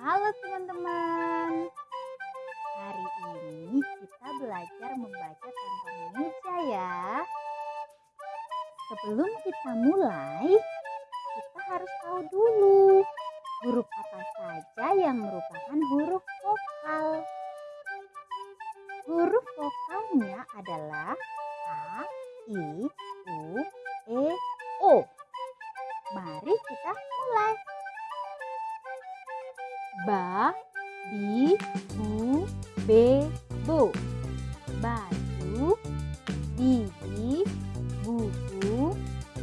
Halo teman-teman. Hari ini kita belajar membaca tanpa meja ya. Sebelum kita mulai, kita harus tahu dulu huruf apa saja yang merupakan huruf vokal. Huruf vokalnya adalah A, I, U, E, bu, be, bo. Baju, bibi, buku,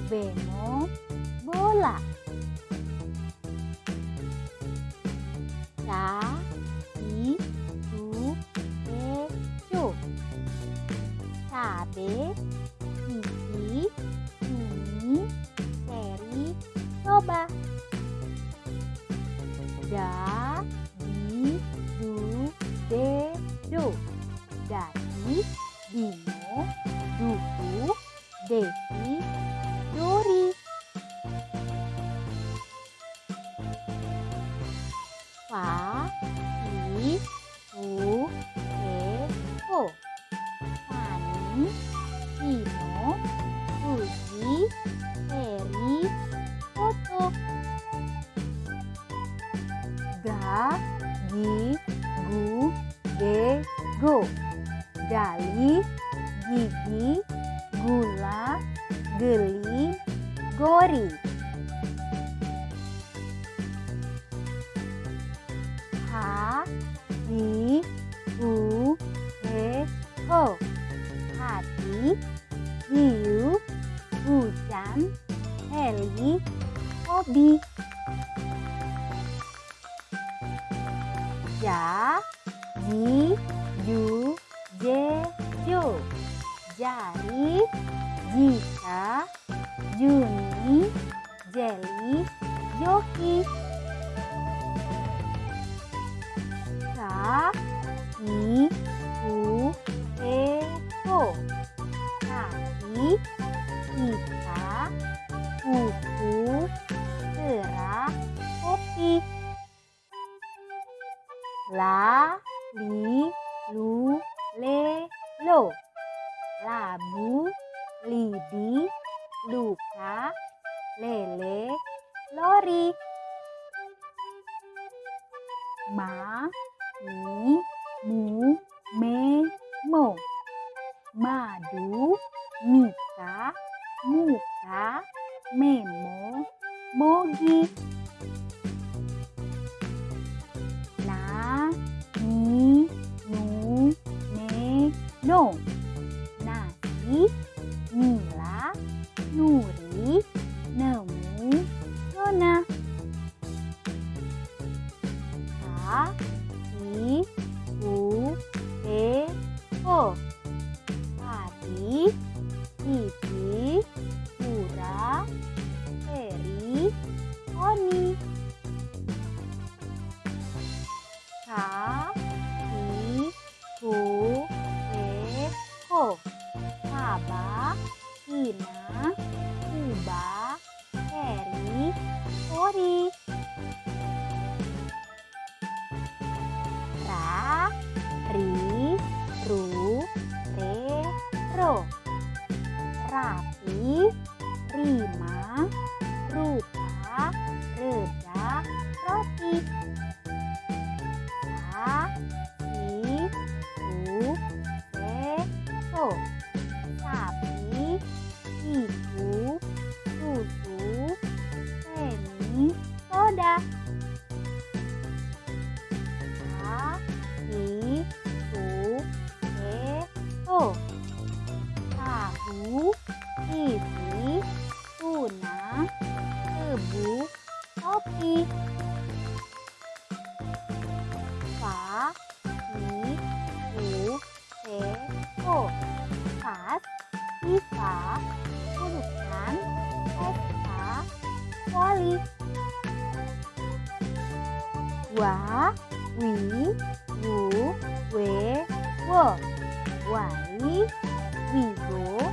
bemo, bola. Ca, i, cu. Cabe, gigi, cumi, seri, coba. Da, duku, desi, dori. Fa, i, fu, e, ho. Fani, Tino, Fuji, Heri, Foto. Ga, gi, gu, ge, go. Gali, gigi, gula, geli, gori. Ha, hi, hu, he, ho. Hati, hiu, hujan, heli, hobi. Ja, ji, ju, je. Jari, jika, Juni, Jeli, Joki. Ka, i, u, e, ho. Kaki, kita, kuku, kera, kopi. La, li, Labu, lidi, luka, lele, lori. Ma, mi, mu, いい Iva, urutan, pesta, voli. Wa, wi, wu, we, wo. Wali, wigo,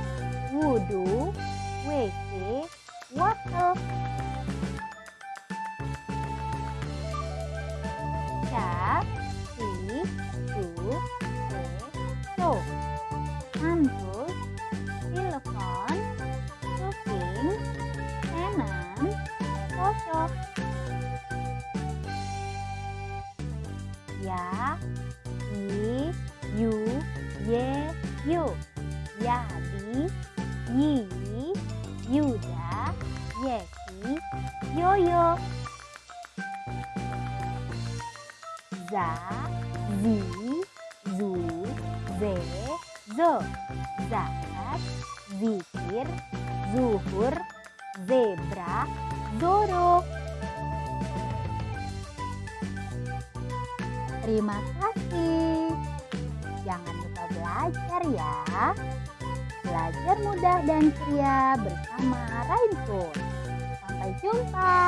Ya, I, Yu, Ye, Yu. Yadi, Yi, Yuda, Yeki, Yoyo. Za, Zi, Zu, Ze, Zo. Zakat, Zikir, Zuhur, Zebra, Zoro. Terima kasih. Jangan lupa belajar ya. Belajar mudah dan ceria bersama Rainful. Sampai jumpa.